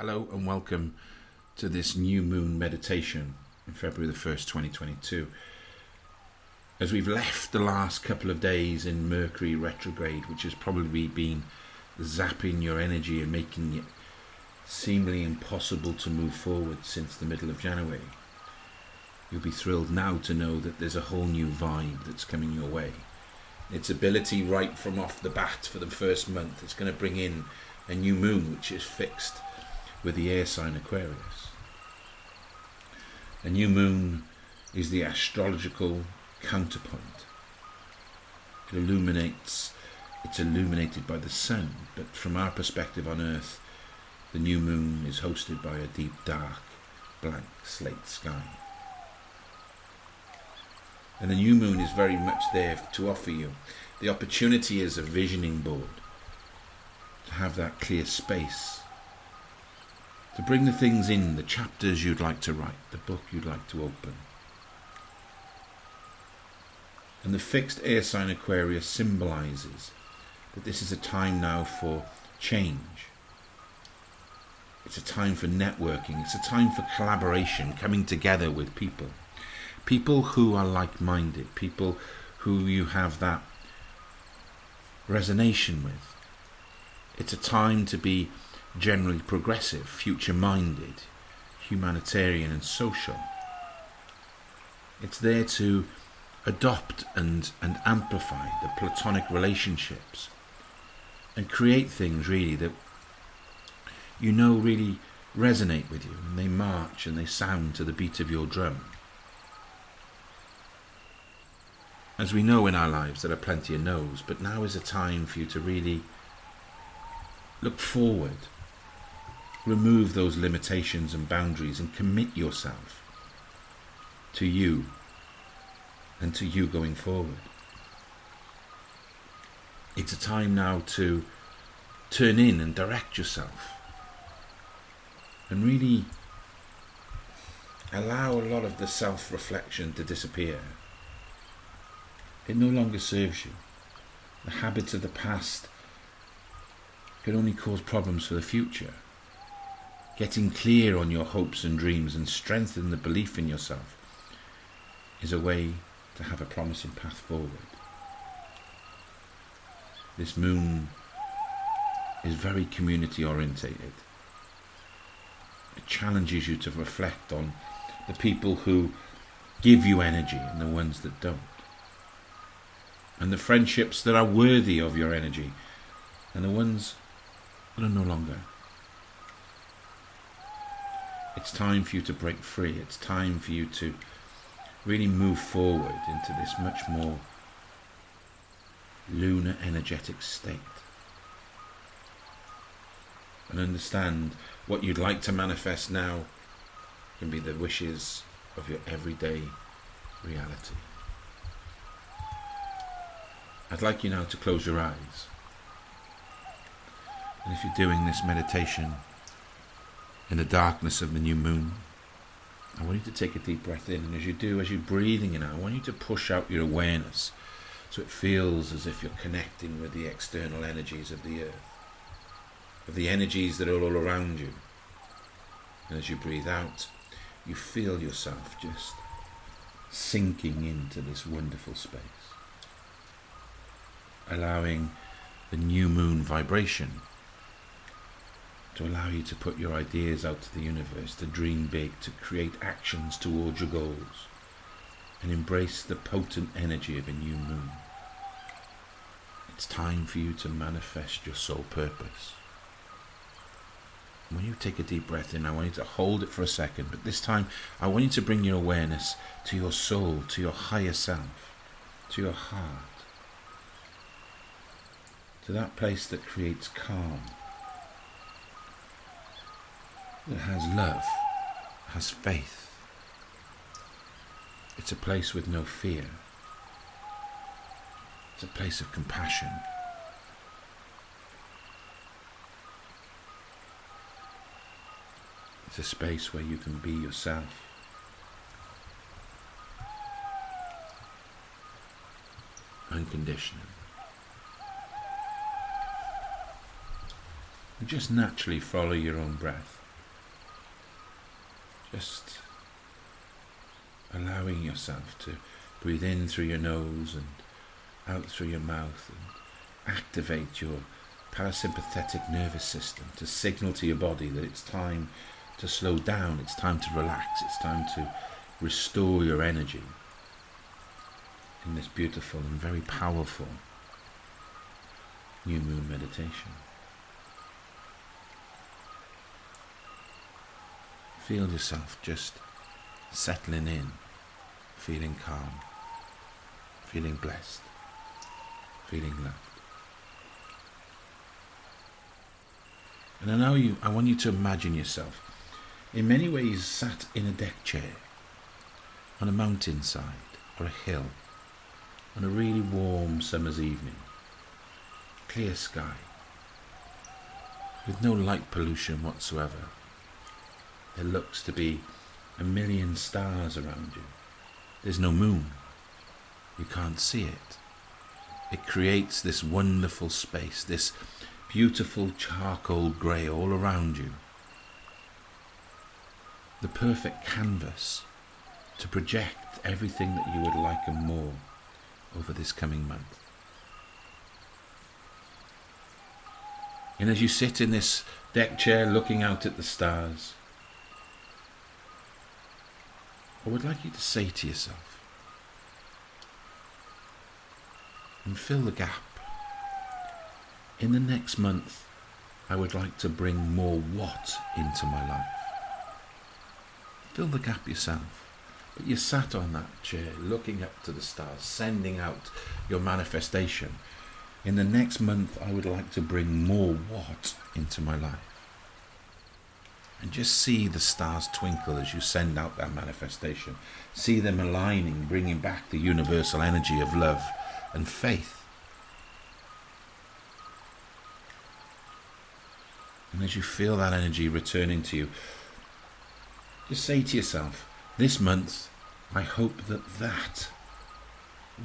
Hello and welcome to this new moon meditation in February the 1st, 2022. As we've left the last couple of days in Mercury retrograde, which has probably been zapping your energy and making it seemingly impossible to move forward since the middle of January, you'll be thrilled now to know that there's a whole new vibe that's coming your way. Its ability right from off the bat for the first month, it's going to bring in a new moon which is fixed with the air sign Aquarius. A new moon is the astrological counterpoint. It illuminates, it's illuminated by the sun, but from our perspective on Earth, the new moon is hosted by a deep, dark, blank slate sky. And the new moon is very much there to offer you the opportunity as a visioning board to have that clear space to bring the things in, the chapters you'd like to write, the book you'd like to open. And the fixed air sign Aquarius symbolizes that this is a time now for change. It's a time for networking. It's a time for collaboration, coming together with people. People who are like minded, people who you have that resonation with. It's a time to be generally progressive, future minded, humanitarian, and social. It's there to adopt and, and amplify the platonic relationships and create things really that you know really resonate with you and they march and they sound to the beat of your drum. As we know in our lives, there are plenty of no's, but now is a time for you to really look forward remove those limitations and boundaries and commit yourself to you and to you going forward. It's a time now to turn in and direct yourself and really allow a lot of the self reflection to disappear. It no longer serves you. The habits of the past can only cause problems for the future getting clear on your hopes and dreams and strengthening the belief in yourself is a way to have a promising path forward. This moon is very community orientated. It challenges you to reflect on the people who give you energy and the ones that don't. And the friendships that are worthy of your energy and the ones that are no longer. It's time for you to break free. It's time for you to really move forward into this much more lunar energetic state. And understand what you'd like to manifest now can be the wishes of your everyday reality. I'd like you now to close your eyes. And if you're doing this meditation, in the darkness of the new moon. I want you to take a deep breath in, and as you do, as you're breathing in, I want you to push out your awareness so it feels as if you're connecting with the external energies of the earth, of the energies that are all around you. And as you breathe out, you feel yourself just sinking into this wonderful space, allowing the new moon vibration to allow you to put your ideas out to the universe, to dream big, to create actions towards your goals, and embrace the potent energy of a new moon. It's time for you to manifest your soul purpose. When you take a deep breath in, I want you to hold it for a second, but this time I want you to bring your awareness to your soul, to your higher self, to your heart, to that place that creates calm that has love, has faith. It's a place with no fear. It's a place of compassion. It's a space where you can be yourself. Unconditionally. And just naturally follow your own breath. Just allowing yourself to breathe in through your nose and out through your mouth and activate your parasympathetic nervous system to signal to your body that it's time to slow down, it's time to relax, it's time to restore your energy in this beautiful and very powerful new moon meditation. Feel yourself just settling in, feeling calm, feeling blessed, feeling loved. And I know you I want you to imagine yourself in many ways sat in a deck chair on a mountainside or a hill on a really warm summer's evening. Clear sky with no light pollution whatsoever there looks to be a million stars around you. There's no moon. You can't see it. It creates this wonderful space, this beautiful charcoal grey all around you. The perfect canvas to project everything that you would like and more over this coming month. And as you sit in this deck chair looking out at the stars, I would like you to say to yourself and fill the gap. In the next month, I would like to bring more what into my life. Fill the gap yourself. But you sat on that chair looking up to the stars, sending out your manifestation. In the next month, I would like to bring more what into my life. And just see the stars twinkle as you send out that manifestation. See them aligning, bringing back the universal energy of love and faith. And as you feel that energy returning to you, just say to yourself, this month, I hope that that,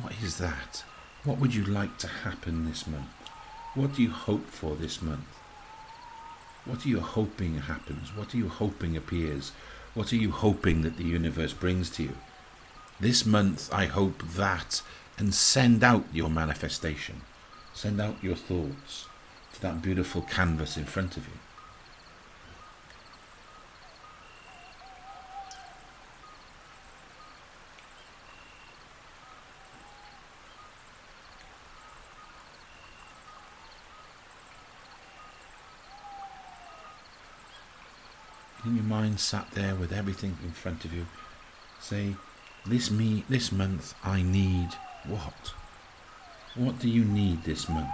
what is that? What would you like to happen this month? What do you hope for this month? What are you hoping happens? What are you hoping appears? What are you hoping that the universe brings to you? This month, I hope that, and send out your manifestation. Send out your thoughts to that beautiful canvas in front of you. Sat there with everything in front of you say this me this month i need what? What do you need this month?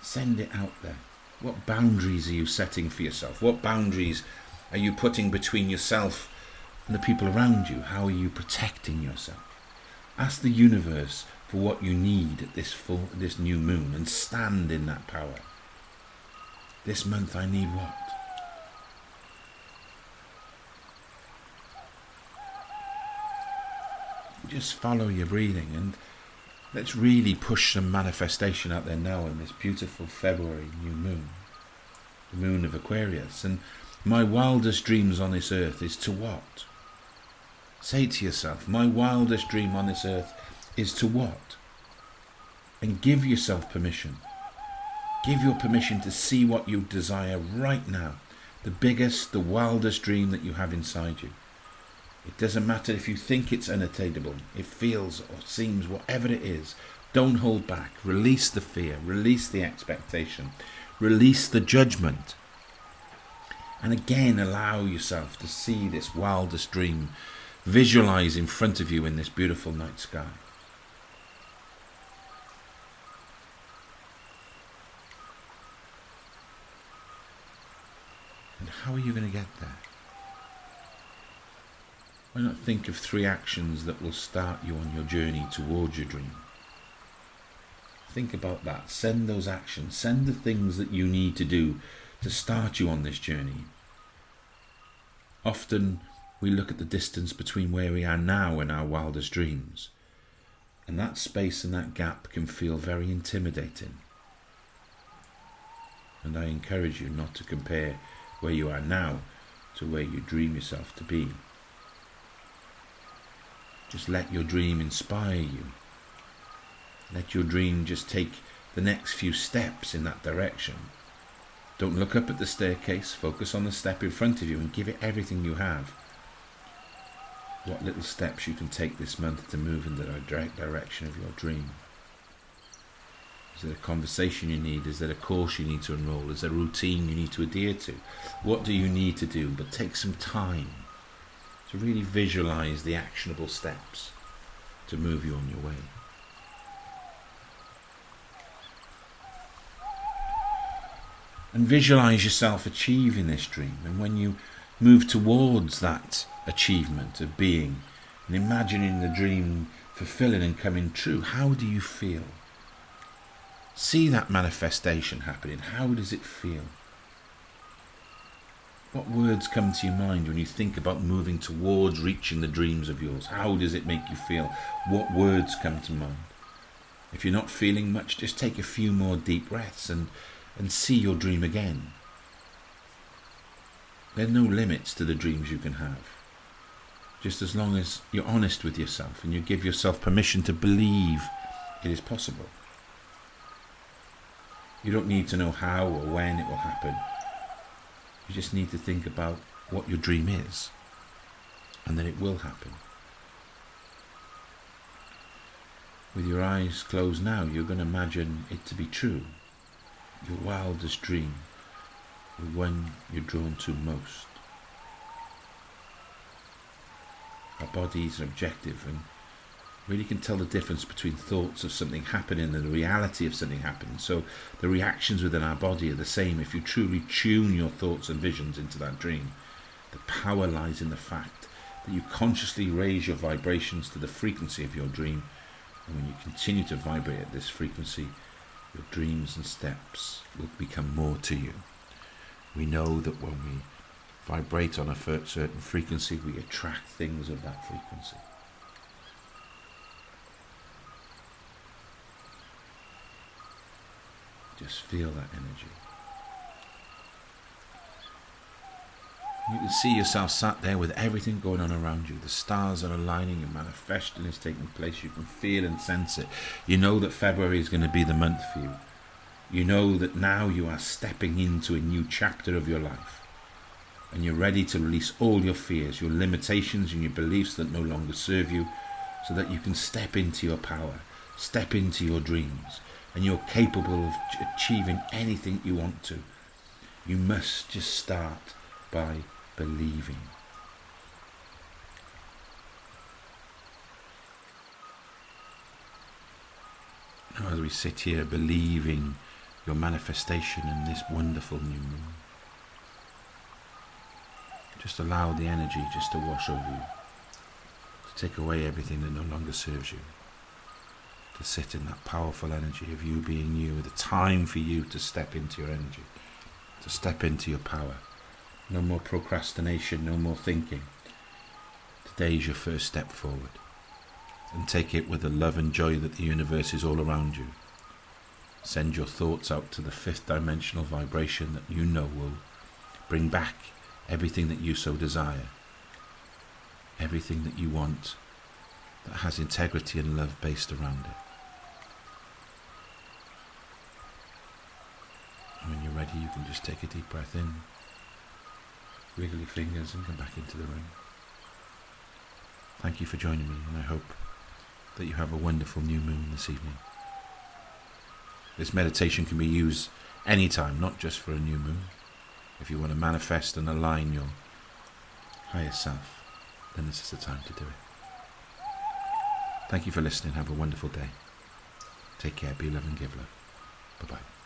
Send it out there. What boundaries are you setting for yourself? What boundaries are you putting between yourself and the people around you? How are you protecting yourself? Ask the universe for what you need at this full this new moon and stand in that power. This month i need what just follow your breathing and let's really push some manifestation out there now in this beautiful February new moon, the moon of Aquarius. And my wildest dreams on this earth is to what? Say to yourself, my wildest dream on this earth is to what? And give yourself permission. Give your permission to see what you desire right now. The biggest, the wildest dream that you have inside you. It doesn't matter if you think it's unattainable, it feels or seems whatever it is. Don't hold back. Release the fear, release the expectation, release the judgment. And again, allow yourself to see this wildest dream visualize in front of you in this beautiful night sky. And how are you going to get there? Why not think of three actions that will start you on your journey towards your dream? Think about that. Send those actions. Send the things that you need to do to start you on this journey. Often we look at the distance between where we are now and our wildest dreams. And that space and that gap can feel very intimidating. And I encourage you not to compare where you are now to where you dream yourself to be. Just let your dream inspire you. Let your dream just take the next few steps in that direction. Don't look up at the staircase, focus on the step in front of you and give it everything you have. What little steps you can take this month to move in the direct direction of your dream. Is there a conversation you need? Is there a course you need to enroll? Is there a routine you need to adhere to? What do you need to do? But take some time to really visualize the actionable steps to move you on your way. And visualize yourself achieving this dream. And when you move towards that achievement of being and imagining the dream fulfilling and coming true, how do you feel? See that manifestation happening. How does it feel? What words come to your mind when you think about moving towards reaching the dreams of yours? How does it make you feel? What words come to mind? If you're not feeling much, just take a few more deep breaths and, and see your dream again. There are no limits to the dreams you can have. Just as long as you're honest with yourself and you give yourself permission to believe it is possible. You don't need to know how or when it will happen. You just need to think about what your dream is, and then it will happen. With your eyes closed now, you're going to imagine it to be true. Your wildest dream, the one you're drawn to most. Our body is objective and really can tell the difference between thoughts of something happening and the reality of something happening. So the reactions within our body are the same if you truly tune your thoughts and visions into that dream. The power lies in the fact that you consciously raise your vibrations to the frequency of your dream. And when you continue to vibrate at this frequency, your dreams and steps will become more to you. We know that when we vibrate on a certain frequency, we attract things of that frequency. Just feel that energy. You can see yourself sat there with everything going on around you. The stars are aligning and manifesting is taking place. You can feel and sense it. You know that February is going to be the month for you. You know that now you are stepping into a new chapter of your life. And you're ready to release all your fears, your limitations, and your beliefs that no longer serve you, so that you can step into your power, step into your dreams, and you're capable of achieving anything you want to. You must just start by believing. Now, as we sit here believing your manifestation in this wonderful new moon, just allow the energy just to wash over you, to take away everything that no longer serves you to sit in that powerful energy of you being you, the time for you to step into your energy, to step into your power. No more procrastination, no more thinking. Today is your first step forward. And take it with the love and joy that the universe is all around you. Send your thoughts out to the fifth dimensional vibration that you know will bring back everything that you so desire, everything that you want that has integrity and love based around it. Ready, you can just take a deep breath in, wiggle your fingers, and come back into the room. Thank you for joining me, and I hope that you have a wonderful new moon this evening. This meditation can be used anytime, not just for a new moon. If you want to manifest and align your higher self, then this is the time to do it. Thank you for listening. Have a wonderful day. Take care. Be love and give love. Bye bye.